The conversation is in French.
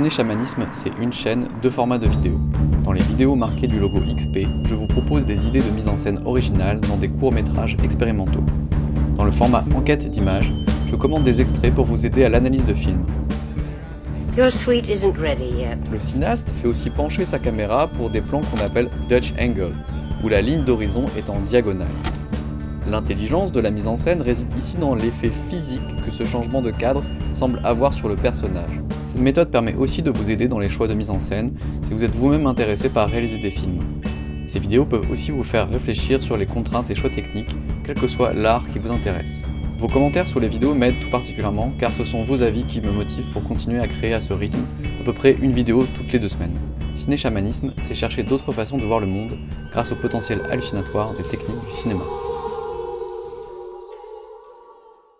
Ciné Chamanisme, c'est une chaîne, deux formats de vidéos. Dans les vidéos marquées du logo XP, je vous propose des idées de mise en scène originales dans des courts-métrages expérimentaux. Dans le format enquête d'images, je commande des extraits pour vous aider à l'analyse de films. Your suite isn't ready yet. Le cinéaste fait aussi pencher sa caméra pour des plans qu'on appelle Dutch Angle, où la ligne d'horizon est en diagonale. L'intelligence de la mise en scène réside ici dans l'effet physique que ce changement de cadre semble avoir sur le personnage. Cette méthode permet aussi de vous aider dans les choix de mise en scène si vous êtes vous-même intéressé par réaliser des films. Ces vidéos peuvent aussi vous faire réfléchir sur les contraintes et choix techniques, quel que soit l'art qui vous intéresse. Vos commentaires sous les vidéos m'aident tout particulièrement car ce sont vos avis qui me motivent pour continuer à créer à ce rythme, à peu près une vidéo toutes les deux semaines. Ciné-chamanisme, c'est chercher d'autres façons de voir le monde grâce au potentiel hallucinatoire des techniques du cinéma.